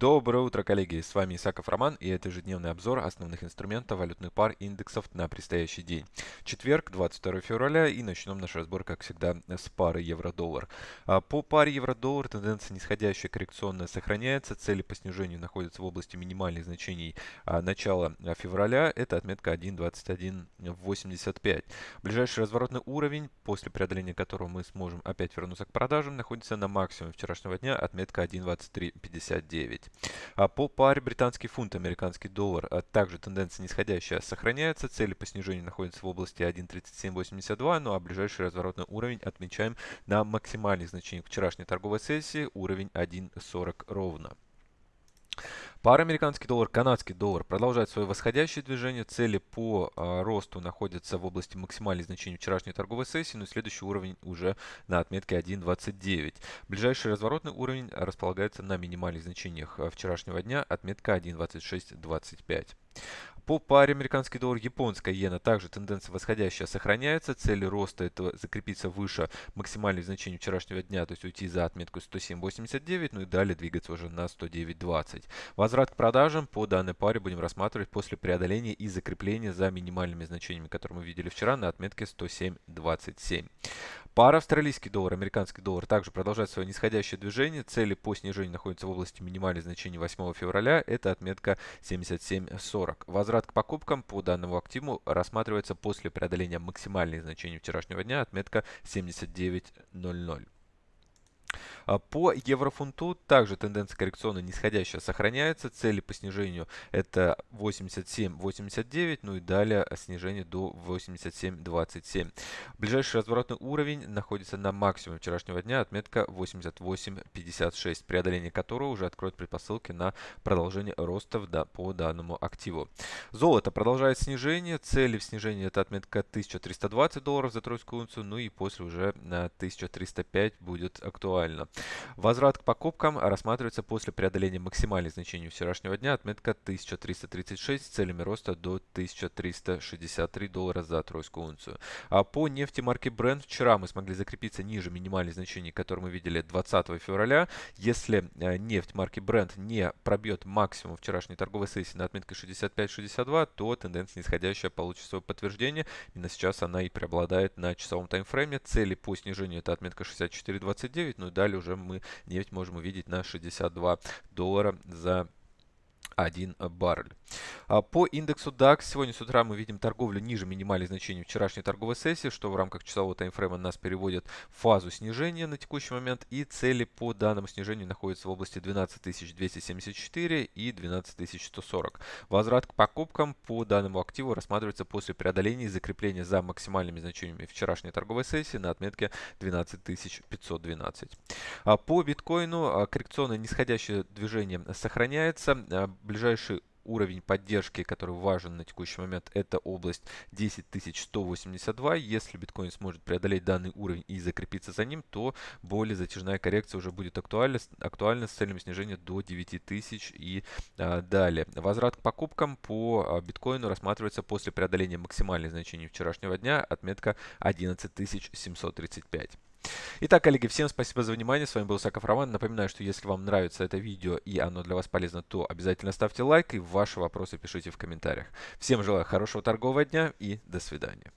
Доброе утро, коллеги! С вами Исаков Роман и это ежедневный обзор основных инструментов валютных пар индексов на предстоящий день. Четверг, 22 февраля и начнем наш разбор, как всегда, с пары евро-доллар. А, по паре евро-доллар тенденция нисходящая коррекционная сохраняется. Цели по снижению находятся в области минимальных значений а, начала февраля. Это отметка 1.2185. Ближайший разворотный уровень, после преодоления которого мы сможем опять вернуться к продажам, находится на максимуме вчерашнего дня, отметка 1.2359. 9. А по паре британский фунт, американский доллар, а также тенденция нисходящая сохраняется. Цели по снижению находятся в области 1.3782, ну а ближайший разворотный уровень отмечаем на максимальных значениях вчерашней торговой сессии, уровень 1.40 ровно. Пара американский доллар, канадский доллар продолжает свое восходящее движение. Цели по а, росту находятся в области максимальных значений вчерашней торговой сессии, но следующий уровень уже на отметке 1.29. Ближайший разворотный уровень располагается на минимальных значениях а, вчерашнего дня, отметка 1.2625. По паре американский доллар, японская иена также тенденция восходящая сохраняется. Цели роста это закрепиться выше максимальных значений вчерашнего дня, то есть уйти за отметку 107.89, ну и далее двигаться уже на 109.20. Возврат к продажам по данной паре будем рассматривать после преодоления и закрепления за минимальными значениями, которые мы видели вчера на отметке 107.27. Пара австралийский доллар, американский доллар также продолжает свое нисходящее движение. Цели по снижению находятся в области минимальных значений 8 февраля. Это отметка 77.40. Возврат к покупкам по данному активу рассматривается после преодоления максимальных значений вчерашнего дня. Отметка 79.00. А по еврофунту также тенденция коррекционная нисходящая сохраняется. Цели по снижению это 87.89, ну и далее снижение до 87.27. Ближайший разворотный уровень находится на максимуме вчерашнего дня, отметка 88.56, преодоление которого уже откроет предпосылки на продолжение роста по данному активу. Золото продолжает снижение. Цели в снижении это отметка 1320 долларов за тройскую унцию, ну и после уже на 1305 будет актуально. Возврат к покупкам рассматривается после преодоления максимальных значений вчерашнего дня, отметка 1336 с целями роста до 1363 доллара за тройскую унцию. А по нефти марки Brent вчера мы смогли закрепиться ниже минимальных значений, которые мы видели 20 февраля. Если э, нефть марки Brent не пробьет максимум вчерашней торговой сессии на отметке 65-62, то тенденция нисходящая получит свое подтверждение. Именно сейчас она и преобладает на часовом таймфрейме. Цели по снижению это отметка 64.29, ну и далее уже мы нефть можем увидеть на 62 доллара за 1 баррель. А по индексу DAX сегодня с утра мы видим торговлю ниже минимальных значений вчерашней торговой сессии, что в рамках часового таймфрейма нас переводит в фазу снижения на текущий момент. И цели по данному снижению находятся в области 12274 и 12140. Возврат к покупкам по данному активу рассматривается после преодоления и закрепления за максимальными значениями вчерашней торговой сессии на отметке 12512. А по биткоину а, коррекционное нисходящее движение сохраняется ближайший уровень поддержки, который важен на текущий момент, это область 10182. Если биткоин сможет преодолеть данный уровень и закрепиться за ним, то более затяжная коррекция уже будет актуальна, актуальна с целью снижения до 9000 и а, далее. Возврат к покупкам по а, биткоину рассматривается после преодоления максимальных значений вчерашнего дня, отметка 11735. Итак, коллеги, всем спасибо за внимание. С вами был Саков Роман. Напоминаю, что если вам нравится это видео и оно для вас полезно, то обязательно ставьте лайк и ваши вопросы пишите в комментариях. Всем желаю хорошего торгового дня и до свидания.